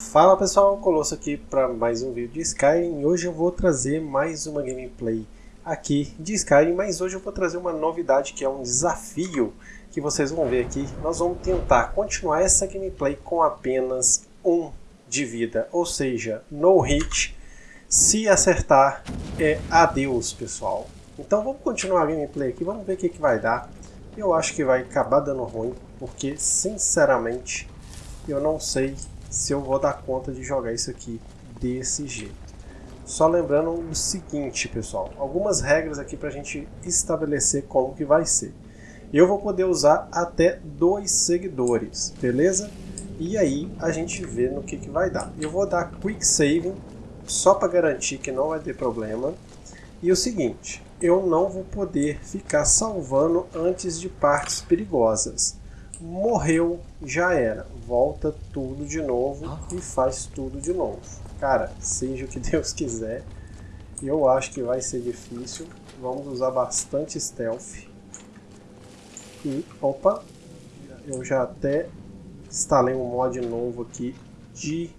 Fala pessoal, Colosso aqui para mais um vídeo de Skyrim. Hoje eu vou trazer mais uma gameplay aqui de Skyrim, mas hoje eu vou trazer uma novidade que é um desafio que vocês vão ver aqui. Nós vamos tentar continuar essa gameplay com apenas um de vida, ou seja, no hit. Se acertar, é adeus pessoal. Então vamos continuar a gameplay aqui, vamos ver o que, que vai dar. Eu acho que vai acabar dando ruim, porque sinceramente eu não sei se eu vou dar conta de jogar isso aqui desse jeito. Só lembrando o seguinte, pessoal, algumas regras aqui para a gente estabelecer como que vai ser. Eu vou poder usar até dois seguidores, beleza? E aí a gente vê no que, que vai dar. Eu vou dar Quick Saving, só para garantir que não vai ter problema. E o seguinte, eu não vou poder ficar salvando antes de partes perigosas morreu, já era. Volta tudo de novo ah. e faz tudo de novo. Cara, seja o que Deus quiser. Eu acho que vai ser difícil. Vamos usar bastante stealth. E, opa, eu já até instalei um mod novo aqui de...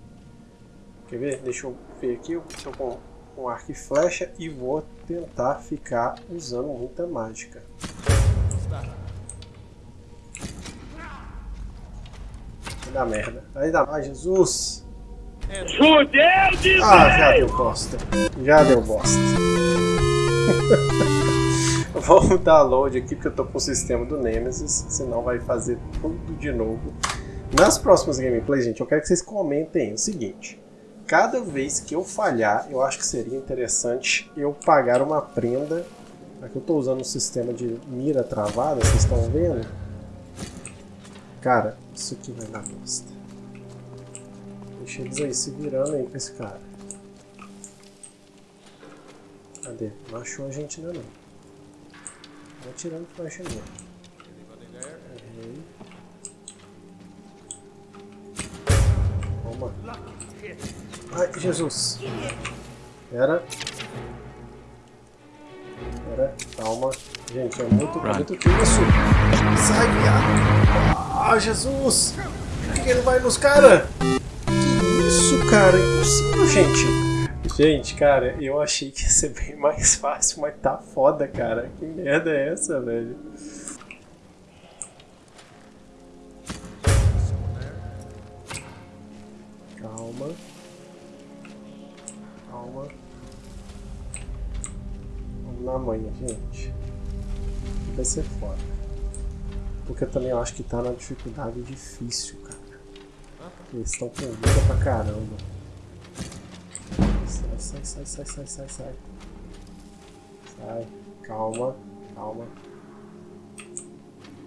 Quer ver? Deixa eu ver aqui. Eu estou com um arco e flecha e vou tentar ficar usando muita mágica. Vai dar merda. Vai dar mais, Jesus! Fudeu de Ah, já deu bosta. Já deu bosta. Vamos dar load aqui porque eu tô com o sistema do Nemesis, senão vai fazer tudo de novo. Nas próximas gameplays, gente, eu quero que vocês comentem o seguinte. Cada vez que eu falhar, eu acho que seria interessante eu pagar uma prenda. Aqui eu tô usando um sistema de mira travada, vocês estão vendo? Cara, isso aqui vai dar bosta. Deixa eles aí se virando aí com esse cara. Cadê? Não achou a gente ainda não. Vou tirando flecha nele. Errei. Toma. Ai, Jesus. Pera. Pera, calma. Gente, é muito, é muito isso. Sai, viado. Ah, Jesus! Por que ele vai nos caras? Que isso, cara? Impossível, gente. Gente, cara, eu achei que ia ser bem mais fácil, mas tá foda, cara. Que merda é essa, velho? Calma. Calma. Vamos na manhã, gente. Vai ser foda. Porque eu também acho que tá na dificuldade difícil, cara. Eles estão com vida pra caramba. Sai, sai, sai, sai, sai, sai, sai. Sai. Calma, calma.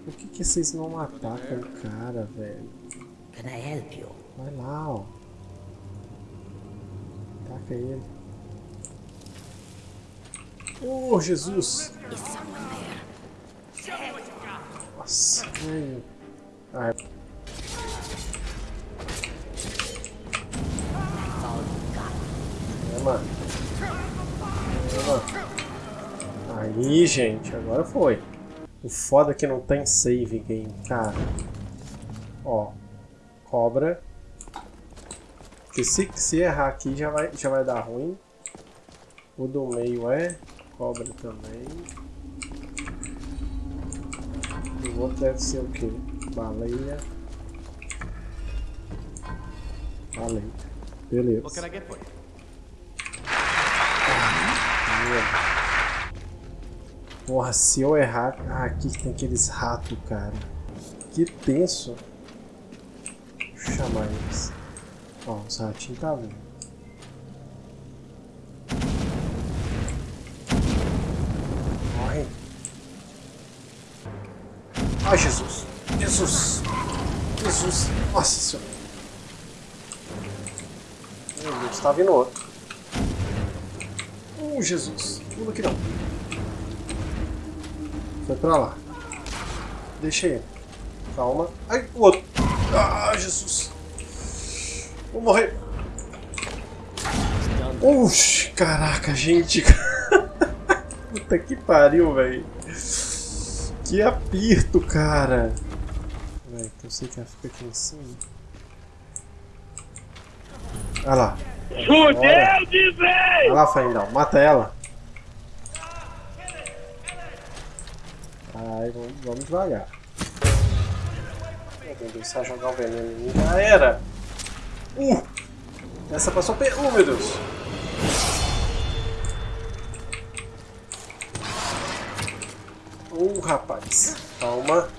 Por que que vocês não atacam o cara, velho? Can I help you? Vai lá, ó. Ataca ele. Oh, Jesus! Is someone there? Nossa. Ah, Toma. Toma. Aí, gente, agora foi. O foda é que não tem save game, cara. Ó. Cobra. Porque se, se errar aqui já vai, já vai dar ruim. O do meio é. Cobra também. O outro deve ser o que? Baleia. Baleia. Beleza. Porra, se eu errar... Ah, aqui tem aqueles ratos, cara. Que tenso. Deixa eu chamar eles. Ó, os ratinhos tá vendo. Ai, Jesus. Jesus. Jesus. Nossa Senhora. Meu Deus, tá vindo outro. Oh, Jesus. Pula aqui não. Foi pra lá. Deixa ele. Calma. Ai, o outro. Ah, Jesus. Vou morrer. Oxi, caraca, gente. Puta que pariu, velho. Que aperto, cara! Vai, então eu sei que ela fica aqui em cima. Olha lá. Fudeu de vez! Olha lá, Faindal. Mata ela. Ai, vamos, vamos devagar. Meu Deus, começar a jogar o veneno em mim. Já era! Uh! Essa passou pe... Uh, meu Deus! Uh, rapaz. Calma.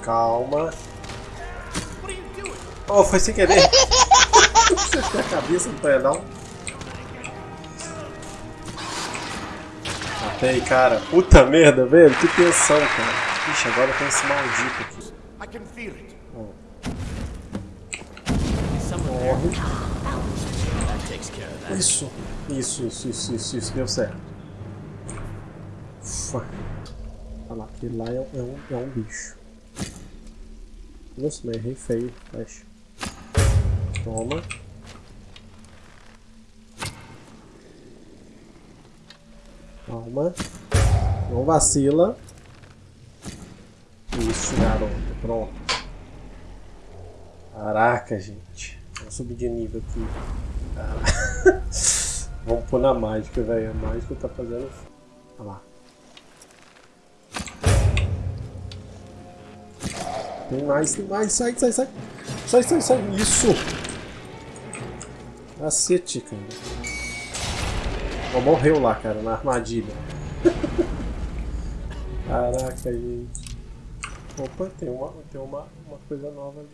Calma. Oh, foi sem querer. Acertei a cabeça do pedal. Matei, cara. Puta merda, velho. Que tensão, cara. Ixi, agora tem esse maldito aqui. Morre. Isso. Isso, isso, isso, isso, isso. Deu certo. Ufa. Olha lá, aquele lá é, é um, é um bicho. Nossa, mas errei feio. Fecha. Toma. Calma. Não vacila. Isso, garoto. Pronto. Caraca, gente. Vamos subir de nível aqui. Vamos pôr na mágica, velho. A mágica tá fazendo. Olha lá. Tem mais, tem mais. Sai, sai, sai. Sai, sai, sai. Isso. Cacete, cara. Ó, morreu lá, cara, na armadilha. Caraca, gente. Opa, tem uma, tem uma, uma coisa nova ali.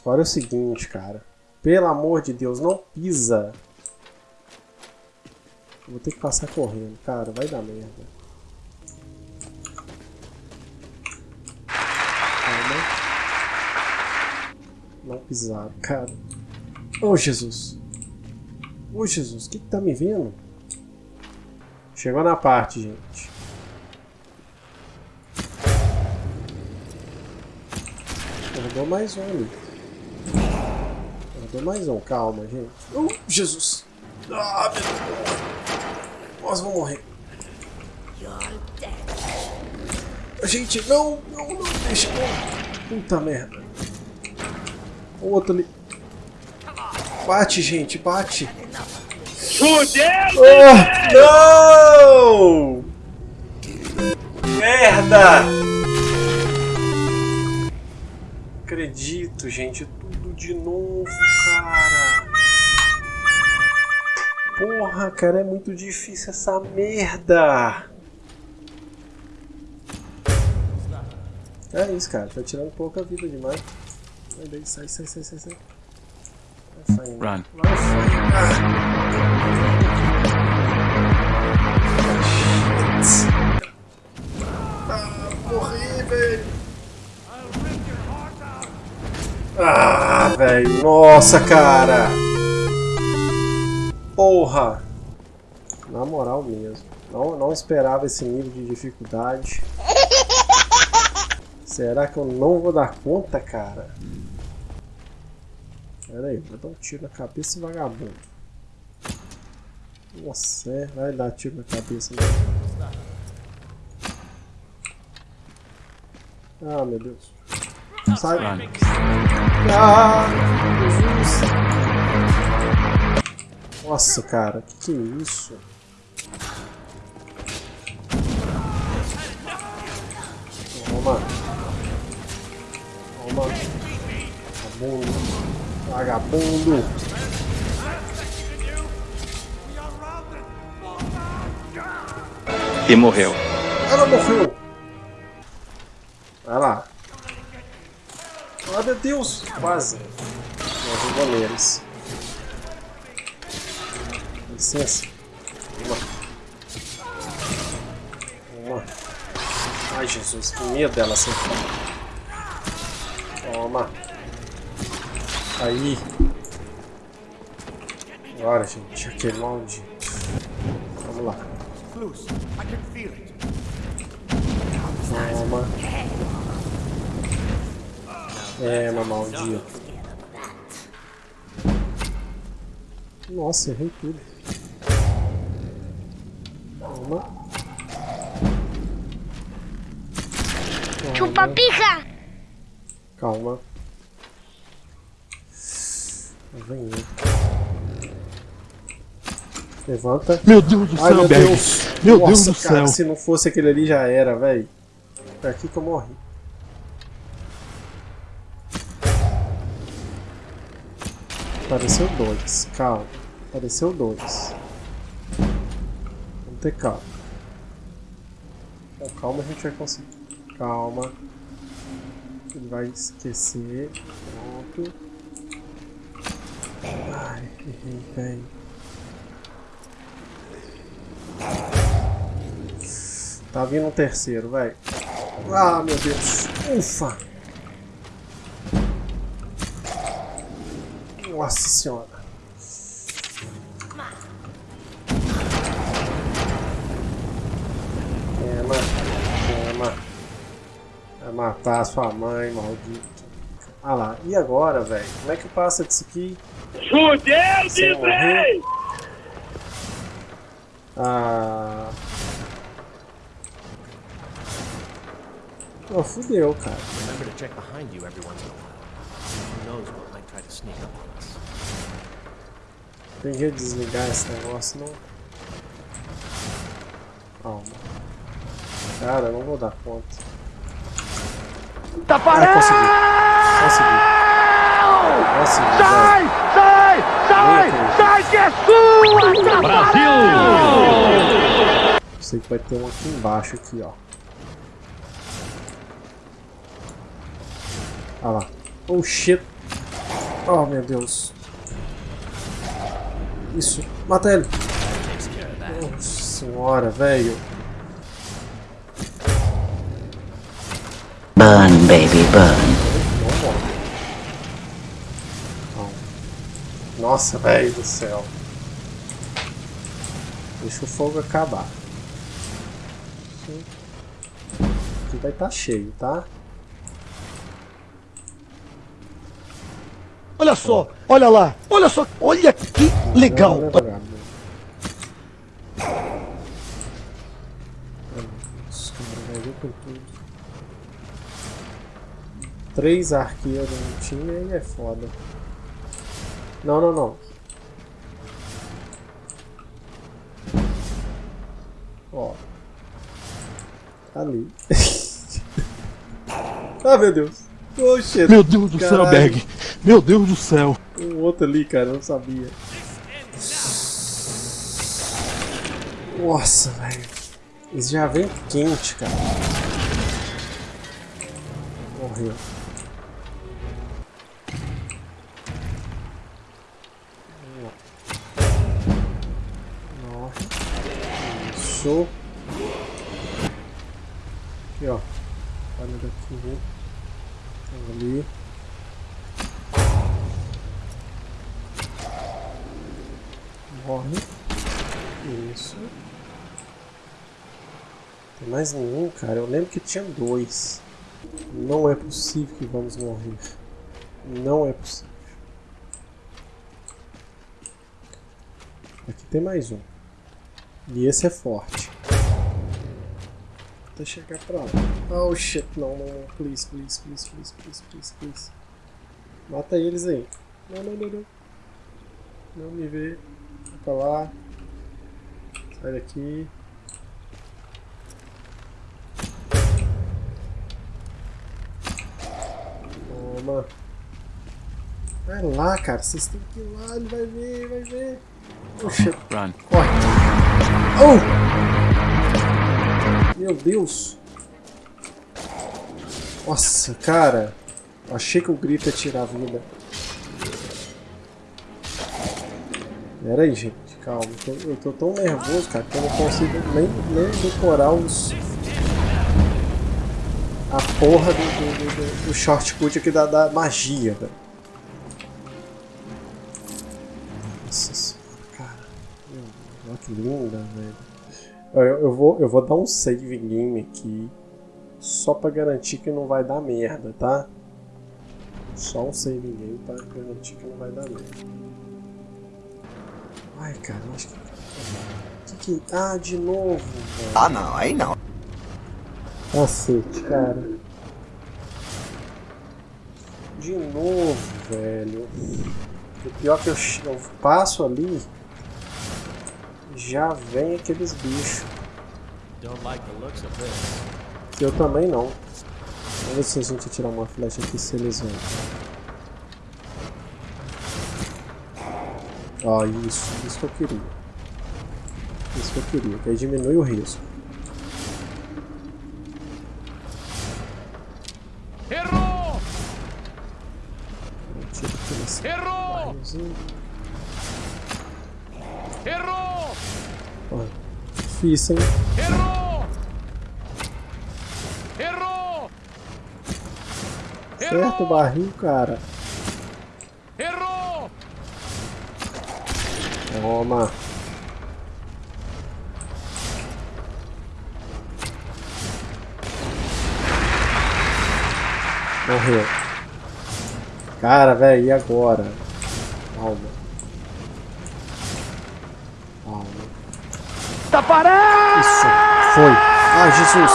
Agora é o seguinte, cara. Pelo amor de Deus, não pisa. Vou ter que passar correndo, cara. Vai dar merda. Calma. Não pisar, cara. Oh, Jesus. Oh, Jesus. O que, que tá me vendo? Chegou na parte, gente. Guardou mais um ali. Guardou mais um. Calma, gente. Oh, Jesus. Ah, meu Deus. Nós vamos morrer. Gente, não, não, não, deixa. Puta merda. O outro ali. Bate, gente, bate. Fudeu! Oh, não! Merda! Acredito, gente, tudo de novo, cara. Porra, cara, é muito difícil essa merda. É isso, cara, tá tirando pouca vida demais. Sai daí, sai, sai, sai, sai, sai. Vai saindo. Run. Vai saindo. Ah, morri, velho. Ah, velho. Nossa, cara. Porra. Na moral mesmo. Não, não esperava esse nível de dificuldade. Será que eu não vou dar conta, cara? Pera aí, vou dar um tiro na cabeça vagabundo. Nossa, é, vai dar tiro na cabeça mesmo. Ah, meu Deus. Sai. Ah, Jesus. Nossa, cara, que que é isso? Toma. Toma. Vagabundo. Vagabundo. E morreu. Ela morreu. Vai lá. Ah, meu Deus. Quase. Nós os goleiros. Licença. Toma. Toma. Ai, Jesus. Que medo dela acertar. Toma. Aí. Agora, gente. Aquele maldito. Vamos lá. Close. I can feel it. Toma. É, uma maldita. Nossa, errei tudo. Toma. Chupa pica! Calma. Vem aí. Levanta. Meu Deus do Ai, céu, meu. Deus. Meu Nossa, Deus do cara, céu. se não fosse aquele ali já era, velho. Foi aqui que eu morri. Apareceu dois. Calma. Apareceu dois. Vamos ter calma. Com calma a gente vai conseguir. Calma. Ele vai esquecer. Pronto. Ai, errei, velho. Tá vindo um terceiro, vai. Ah, meu Deus. Ufa. Nossa senhora. Queima, queima. Vai matar a sua mãe, maldito. Ah lá, e agora, velho? Como é que passa disso aqui? Fudeu, morrer? Disney! Ah. Oh, fudeu, cara. Remember to check behind you every once in a while. Who knows what might try to sneak up on us. Tem que desligar esse negócio, não? Calma. Cara, eu não vou dar conta. Tá Ah, parado! consegui. Consegui. Consegui, Sai! Sai! Sai! Sai que é sua! Brasil! Sei que vai ter um aqui embaixo, aqui, ó. Ah lá. Oh, shit. Oh, meu Deus. Isso. Mata ele. Nossa senhora, velho. Burn, baby, burn. Nossa, velho do céu. Deixa o fogo acabar. Aqui vai estar cheio, tá? Olha só, olha lá, olha só, olha que legal. Três arqueiros no time aí é foda. Não, não, não. Ó. Ali. ah, meu Deus. Oxe, Meu Deus do céu. Berg. Meu Deus do céu. o outro ali, cara, não sabia. Nossa, velho. Eles já vem quente, cara. Morreu. Morre. Isso. Aqui, ó. Olha daqui, viu? Tem ali. Morre. Isso. Tem mais nenhum, cara. Eu lembro que tinha dois. Não é possível que vamos morrer. Não é possível. Aqui tem mais um. E esse é forte. Até chegar pra lá. Oh shit, não, não, não. Please, please, please, please, please, please, please. Mata eles aí. Não, não, não, não. Não me vê. Vai pra lá. Sai daqui. Toma. Vai lá, cara. Vocês têm que ir lá. Ele vai ver, vai ver. Puxa. Run. Corre. Oh! Meu Deus. Nossa, cara. Achei que o grito ia tirar a vida. Pera aí, gente. Calma. Eu tô, eu tô tão nervoso, cara, que eu não consigo nem, nem decorar os... A porra do, do, do, do shortcut aqui da, da magia, velho. Que linda, velho. Eu, eu, vou, eu vou dar um save game aqui. Só pra garantir que não vai dar merda, tá? Só um save game pra garantir que não vai dar merda. Ai, cara, acho que. que, que... Ah, de novo, velho. Ah, não, aí não. Cacete, cara. De novo, velho. O pior é que eu, eu passo ali, já vem aqueles bichos. Don't like the looks of this. Que eu também não. Vamos ver se a gente tirar uma flecha aqui, se eles vêm. Ó, isso. Isso que eu queria. Isso que eu queria. Que aí diminui o risco. Errou! Errou! Errou! Ó, difícil, hein? Errou! Errou! Certo o barril, cara. Errou! Toma. Morreu. Cara, velho, e agora? Calma. Taparé! Isso. Foi. Ah, Jesus.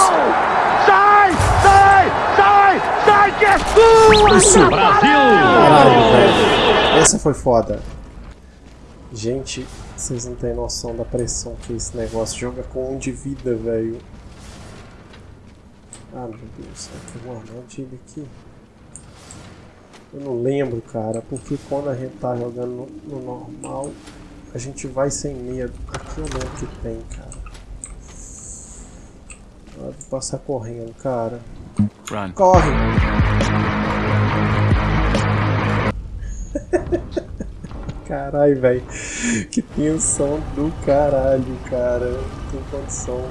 Sai! Sai! Sai! Sai que é sua! Isso. Brasil! Caralho, velho. Essa foi foda. Gente, vocês não têm noção da pressão que esse negócio joga com um de vida, velho. Ah, meu Deus, tem uma armadilha aqui. Eu não lembro, cara, porque quando a gente tá jogando no, no normal, a gente vai sem medo. Aqui eu lembro que tem, cara. Vou passar correndo, cara. Run. Corre! Caralho, velho. Que tensão do caralho, cara. Não tem condição.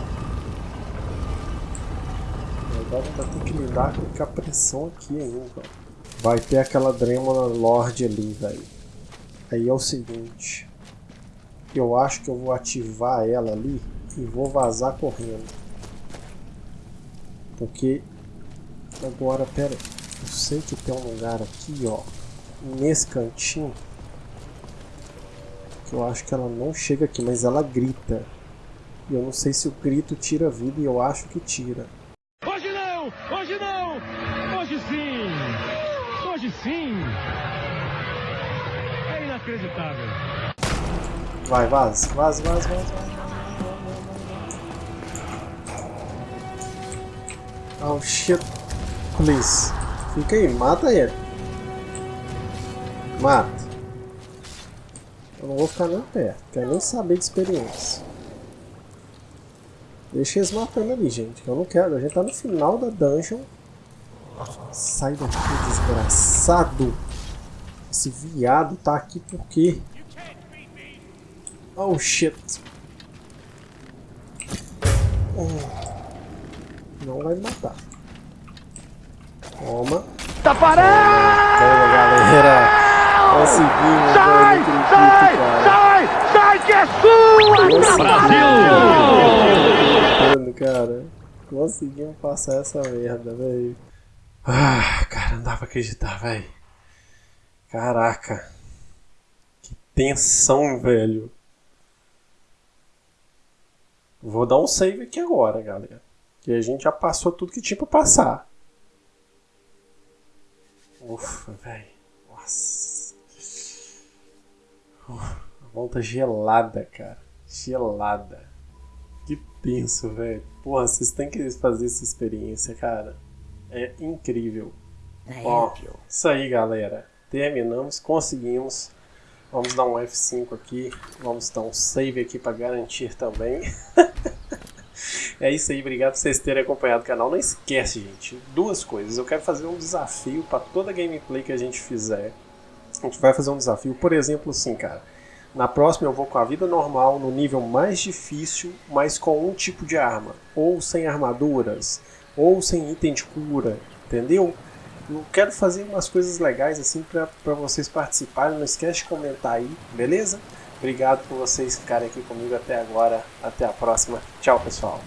Agora vai ter que lidar com a pressão aqui ainda. Vai ter aquela Dremona Lord ali, velho. Aí é o seguinte. Eu acho que eu vou ativar ela ali e vou vazar correndo. Porque Agora, pera, eu sei que tem um lugar aqui, ó, nesse cantinho, que eu acho que ela não chega aqui, mas ela grita. E eu não sei se o grito tira vida, e eu acho que tira. Hoje não! Hoje não! Hoje sim! Hoje sim! É inacreditável. Vai, vaza, vaza, vaza, vaza. Oh shit. Please. Fica aí, mata ele. Mata. Eu não vou ficar nem perto, quero nem saber de experiência. Deixa eles matando ali, gente. Eu não quero. A gente tá no final da dungeon. Sai daqui, desgraçado. Esse viado tá aqui por quê? Oh shit. Oh. Não vai me matar. Toma. Taparé! Boa, galera. Conseguimos, Sai! Sai! cara. Sai! Sai que é sua! Conseguimos, cara. Conseguimos passar essa merda, velho. Ah, cara, não dá pra acreditar, velho. Caraca. Que tensão, velho. Vou dar um save aqui agora, galera. Que a gente já passou tudo que tinha pra passar. Ufa, velho. Nossa. Uf, a volta gelada, cara. Gelada. Que tenso, velho. Porra, vocês têm que fazer essa experiência, cara. É incrível. Ó, Naelpio. isso aí, galera. Terminamos, conseguimos. Vamos dar um F5 aqui. Vamos dar um save aqui para garantir também. é isso aí, obrigado por vocês terem acompanhado o canal. Não esquece, gente, duas coisas. Eu quero fazer um desafio para toda gameplay que a gente fizer. A gente vai fazer um desafio, por exemplo, assim, cara. Na próxima eu vou com a vida normal, no nível mais difícil, mas com um tipo de arma. Ou sem armaduras, ou sem item de cura, entendeu? Eu quero fazer umas coisas legais assim para vocês participarem. Não esquece de comentar aí, beleza? Obrigado por vocês ficarem aqui comigo até agora. Até a próxima. Tchau, pessoal.